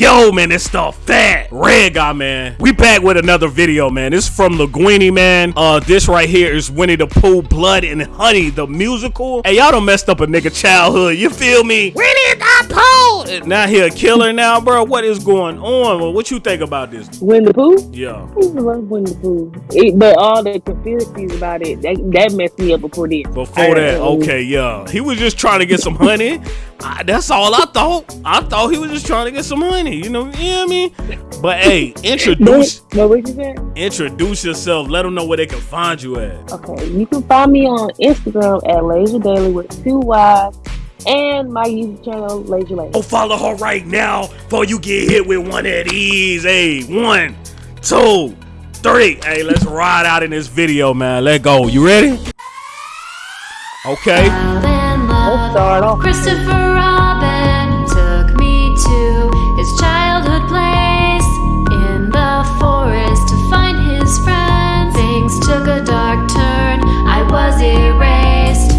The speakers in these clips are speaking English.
Yo, man, it's the fat red guy, man. We back with another video, man. This is from Lhugueny, man. Uh, this right here is Winnie the Pooh, Blood and Honey, the musical. Hey, y'all done messed up a nigga childhood. You feel me? Winnie the Now he a killer now, bro. What is going on? Well, what you think about this? Winnie the Pooh? Yeah. I love Winnie the Pooh. It, but all the conspiracies about it, that, that messed me up before this. Before that, okay, yeah. He was just trying to get some honey. I, that's all I thought. I thought he was just trying to get some money. You know, you know what I mean? But hey, introduce No, what you said? introduce yourself. Let them know where they can find you at. Okay, you can find me on Instagram at Laser Daily with two Y's and my YouTube channel, Laser Laser. Go oh, follow her right now before you get hit with one of these. Hey, one, two, three. Hey, let's ride out in this video, man. Let go. You ready? Okay. Let's start off. Christopher Robin took me to his childhood place in the forest to find his friends. Things took a dark turn. I was erased.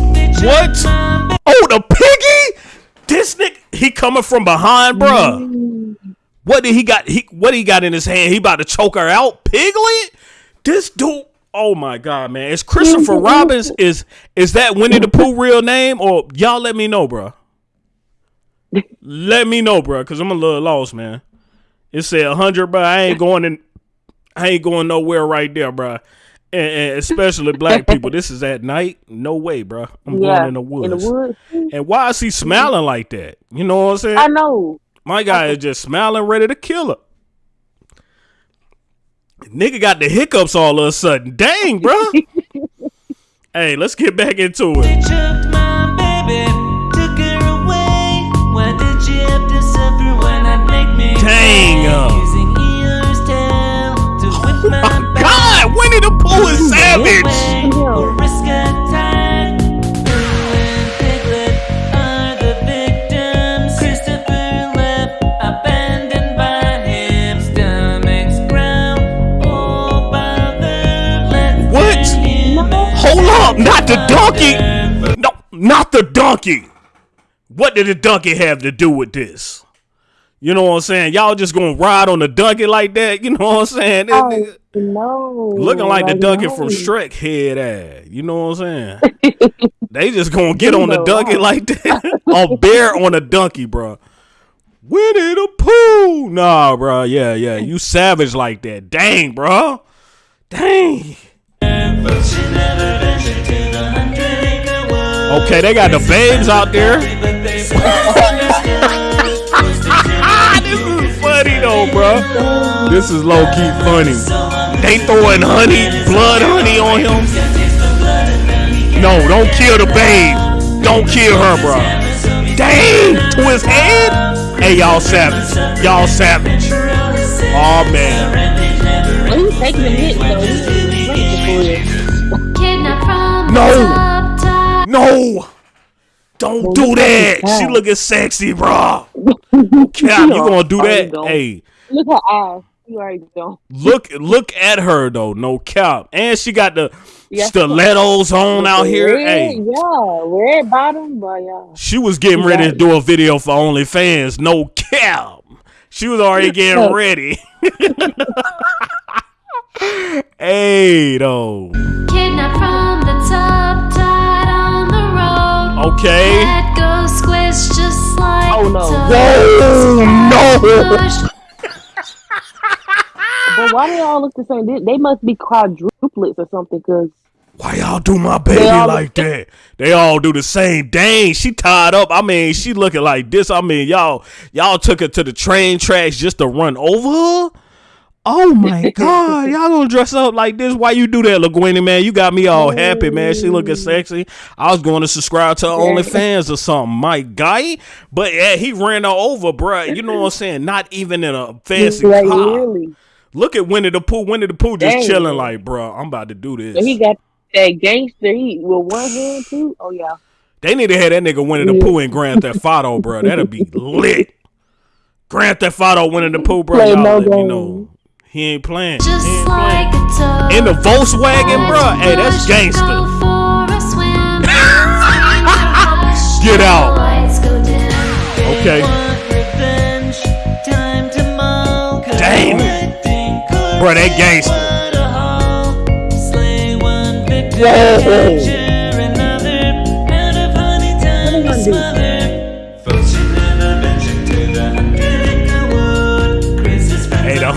What? Oh, the piggy? This nigga, he coming from behind, bruh. Mm. What did he got? He what he got in his hand? He about to choke her out, Piglet. This dude. Oh my god, man! Is Christopher mm-hmm. Robbins is is that Winnie the Pooh real name or y'all? Let me know, bruh. Let me know, bruh, cause I'm a little lost, man. It said hundred, bruh. I ain't going in. I ain't going nowhere right there, bruh. And, and especially black people. This is at night. No way, bruh. I'm Yeah, going in the woods. In the woods. And why is he smiling like that? You know what I'm saying? I know. My guy is just smiling, ready to kill her. Nigga got the hiccups all of a sudden. Dang, bro. hey, let's get back into it. Took Hold not the donkey. No, not the donkey. What did the donkey have to do with this? You know what I'm saying? Y'all just gonna ride on the donkey like that? You know what I'm saying? This Oh, nigga- no. Looking like the donkey know. from Shrek head ass. You know what I'm saying? they just gonna get on the donkey right? like that. a bear on a donkey, bro. Winnie the Pooh. Nah, bro. Yeah, yeah. You savage like that. Dang, bro. Dang. But she never Okay, they got the babes out there. But they misunderstood. Ah, this is funny though, bro. This is low key funny. They throwing honey, blood honey on him. No, don't kill the babe. Don't kill her, bro. Dang, to his head. Hey, y'all savage. Y'all savage. Oh man. Well, he taking the hit, though. He was waiting for Kidnapped from No. The top top. No. Don't Well, do that. at She looking sexy, bro. Cap, you gonna do that? Hey. Look at her eyes. You already don't. look look at her though. No cap. And she got the Yeah. stilettos on out here. Red, Hey, Yeah, red bottom, but yeah. she was getting ready to do a video for OnlyFans. No cap. She was already getting ready. hey, though. Kidnapped from Okay. Head goes squish just like Oh, no. Whoa, no. But why they all look the same? They, they must be quadruplets or something, because Why y'all do my baby like that? They all do the same. Dang, she tied up. I mean, she looking like this. I mean, y'all, y'all took her to the train tracks just to run over her. Oh my god, y'all gonna dress up like this? Why you do that, Lhugueny, man? You got me all happy, man. She looking mm. sexy. I was going to subscribe to her OnlyFans or something, my guy. But yeah, he ran her over, bruh. You know what I'm saying? Not even in a fancy like car. really. Look at Winnie the Pooh. Winnie the Pooh just Dang. chilling like, bruh, I'm about to do this. So he got that gangster heat with one hand too. Oh yeah. They need to have that nigga Winnie the. Pooh in Grand Theft Auto, bro. That'll be lit. Grand Theft Auto Winnie the Pooh, bro. Play Y'all no let me know. He ain't playing. Just he ain't like playing. In the Volkswagen, bro. Hey, that's gangster. Get out. Okay. Damn it. Bro, that gangster. Whoa.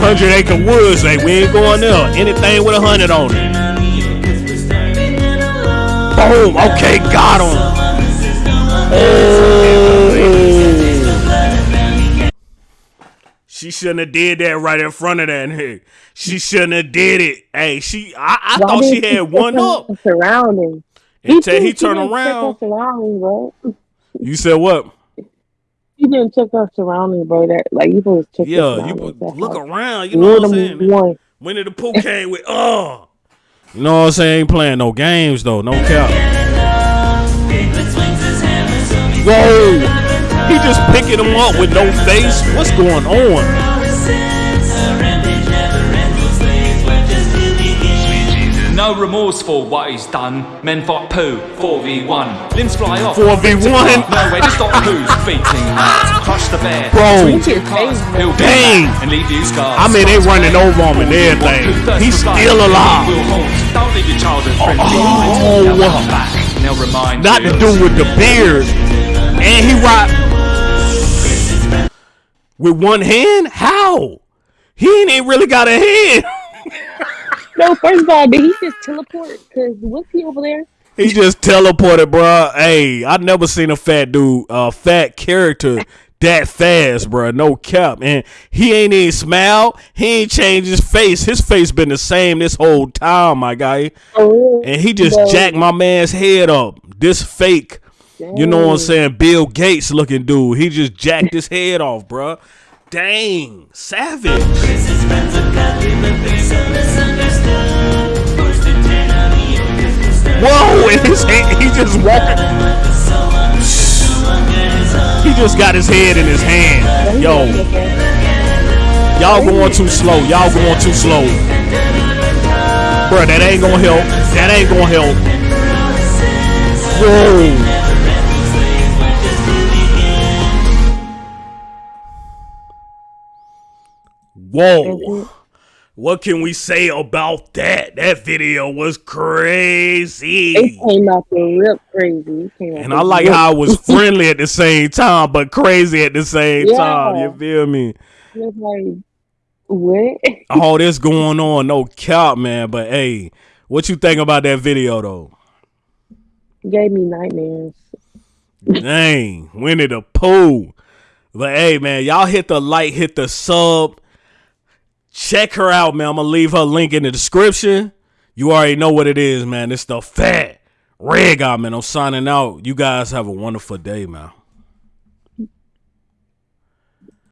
Hundred acre woods, hey, we ain't going there. Anything with a hundred on it. turn on you 'cause we're starving and alone. Boom. Okay, got him. She shouldn't have did that right in front of that Hey, She shouldn't have did it. Hey, she I, I Why thought she had one up. Surroundings. Until he she turned around. Bro. You said what? You didn't check her surroundings, bro. That like you supposed to check. Yeah, you put, look how- around. You know You're what I'm saying? one. did the Pooh came with uh. You know what I'm saying? Ain't playing no games though. No cap. Whoa. He just picking him up with no face. What's going on? No remorse for what he's done. Men fight poo, 4v1. Limbs fly off. 4v1. Nowhere to stop who's beating out. Crush the bear. Bro. Cars. He'll be Dang. and leave you scars. I mean, they running over him and everything. He's still alive. Will haunt. Don't leave your childhood friend Oh. behind. They'll come back and they'll remind Not to do with the beard. And he rock with one hand? How? He ain't even really got a hand. No, first of all, did he just teleport? Cause what's he over there? He just teleported, bro. Hey, I never seen a fat dude, a fat character that fast, bro. No cap, and he ain't even smile. He ain't changed his face. His face been the same this whole time, my guy. Oh, And he just jacked my man's head up. This fake, you know what I'm saying? Bill Gates looking dude. He just jacked his head off, bro. Dang, savage. Whoa, and his head, he just walking. He just got his head in his hand. Yo, y'all going too slow. Y'all going too slow. Bro, that ain't gonna help. That ain't gonna help. Whoa. Whoa. What can we say about that? That video was crazy. It came out the rip crazy. And I like rip. how it was friendly at the same time, but crazy at the same Yeah. time. You feel me? It's like what? All this going on, no cap, man. But hey, what you think about that video though? Gave me nightmares. Dang, Winnie the Pooh. But hey, man, y'all hit the like, hit the sub. Check her out, man. I'm gonna leave her link in the description. You already know what it is, man. It's the fat red guy, man. I'm signing out. You guys have a wonderful day, man.